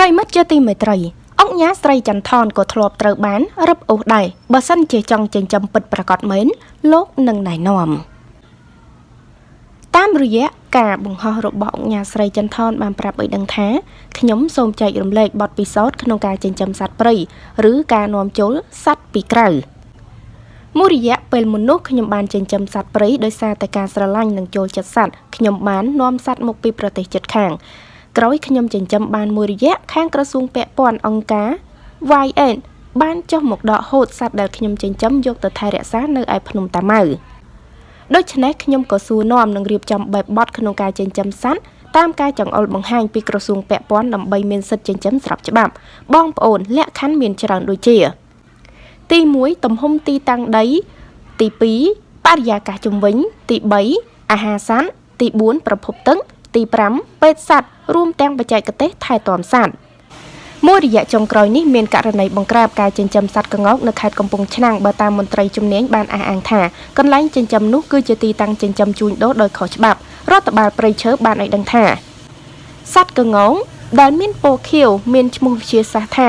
ប្រិមិត្តជាទីមេត្រីអង្គញាស្រីចន្ទថនក៏ធ្លាប់ត្រូវបានរឹបអូសដែរបើសិនជាចង់ចិញ្ចឹមពិតប្រកបមែនលោកនឹងណែនាំតាមរយៈការបង្ហោះរបស់អង្គញាស្រីចន្ទថនបានប្រាប់ឲ្យដឹងថាខ្ញុំសូមចែករំលែកបទពិសោធន៍ក្នុងការចិញ្ចឹមសត្វព្រៃឬការនាំចូលសត្វពីក្រៅមួយរយៈពេលមុននោះខ្ញុំបានចិញ្ចឹមសត្វព្រៃដោយសារតែការស្រឡាញ់និងចូលចិត្តសត្វខ្ញុំបាននាំសត្វមកពីប្រទេសជិតខាង ក្រោយខ្ញុំចិញ្ចឹមបានមួយរយៈខាងក្រសួងពាក់ព័ន្ធអង្គការ YN បានចុះមកដកហូតសត្វដែលខ្ញុំចិញ្ចឹមយកទៅថែរក្សានៅឯភ្នំតាម៉ៅដូច្នេះខ្ញុំក៏សួរនាំនិងរៀបចំបែបបទក្នុងការចិញ្ចឹមសត្វតាមការចង្អុលបង្ហាញពីក្រសួងពាក់ព័ន្ធដើម្បីមានសិទ្ធិចិញ្ចឹមស្របច្បាប់ បងប្អូនលក្ខខណ្ឌមានច្រើនដូចជា ទី1ទំហំទីតាំងដី ទី2បរិយាកាសជំវិញទី3អាហារសត្វទី4ប្រភពទឹកទី5ពេទ្យសត្វ រួមទាំងបច្ចេកទេសថែទាំសត្វមួយរយៈចុងក្រោយនេះមានករណីបង្ក្រាបការចិញ្ចឹមសត្វក្ងោកនៅខេត្តកំពង់ឆ្នាំងបើតាមមន្ត្រីជំនាញបានអះអាងថាកន្លែងចិញ្ចឹមនោះគឺជាទីតាំងចិញ្ចឹមជួញដូរដោយខុសច្បាប់រដ្ឋបាលព្រៃឈើបានឲ្យដឹងថាសត្វក្ងោកដែលមានពណ៌ខៀវមានឈ្មោះវិទ្យាសាស្ត្រថា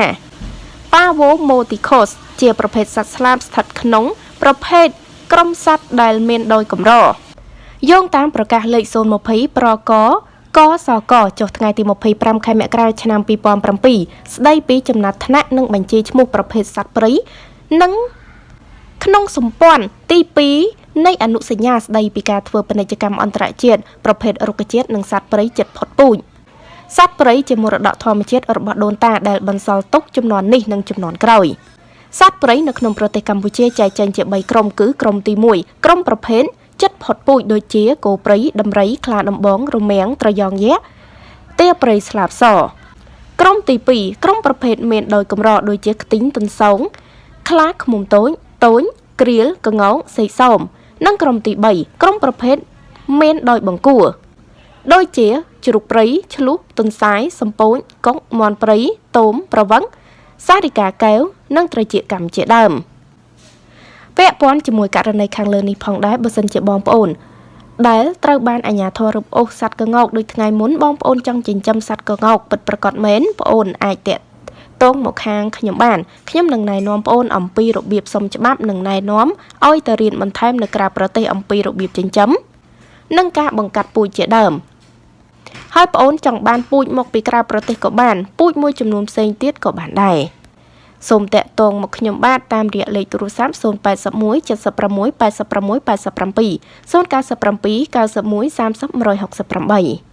Pavomoticos ជាប្រភេទសត្វស្លាបស្ថិតក្នុង ប្រភេទក្រុមសត្វដែលមានដោយកម្រយោងតាមប្រកាសលេខ020ប្រក កសកចុះថ្ងៃទី25ខែមករាឆ្នាំ2007ស្ដីពីចំណាត់ថ្នាក់និងបញ្ជីឈ្មោះប្រភេទសត្វព្រៃនិងក្នុងសម្ព័ន្ធទី2នៃអនុសញ្ញាស្ដីពីការធ្វើពាណិជ្ជកម្មអន្តរជាតិប្រភេទរុក្ខជាតិនិងសត្វព្រៃចិត្តផុតពូជសត្វព្រៃជាមរតកធម្មជាតិរបស់ដូនតាដែលបន្សល់ទុកចំនួននេះនិងចំនួនក្រោយសត្វព្រៃនៅក្នុងប្រទេសកម្ពុជាចែកចេញជា3ក្រុមគឺក្រុមទី1ក្រុមប្រភេទ ចិត្តផុតពូជដូចជាគោព្រៃដំរីខ្លាដំបងរមាំងត្រយងយក្សទាព្រៃស្លាបសក្រុមទី2ក្រុមប្រភេទមានដោយកម្រដូចជាខ្ទីងទន្សោងខ្លាឃ្មុំតូចតូចក្រៀលកងោងសេកសោមនិងក្រុមទី3ក្រុមប្រភេទមានដោយបង្គួរដូចជាជ្រូកព្រៃឆ្លុះទុនសាយសំពូចកុកមន់ព្រៃតូមប្រវឹងសារិកាកែវនិងត្រជាកម្មជាដើម។ ពាក់ព័ន្ធជាមួយករណីខាងលើនេះផងដែរបើសិនជាបងប្អូនដែលត្រូវបានអាជ្ញាធររឹបអូសសត្វកងោកដូចថ្ងៃមុនបងប្អូនចង់ចិញ្ចឹមសត្វកងោកពិតប្រាកដមែនប្អូនអាចតាក់តងមកខាងខ្ញុំបានខ្ញុំនឹងណែនាំប្អូនអំពីរបៀបសុំច្បាប់និងណែនាំឲ្យទៅរៀនបន្ថែមនៅក្រៅប្រទេសអំពីរបៀបចិញ្ចឹមនិងការបង្កាត់ពូជជាដើមហើយប្អូនចង់បានពូជមកពីក្រៅប្រទេសក៏បានពូជមួយចំនួនផ្សេងទៀតក៏បានដែរ សូមតាក់ទងមកខ្ញុំបាទតាមរយៈលេខទូរស័ព្ទ081 76 86 87 097 91 30 168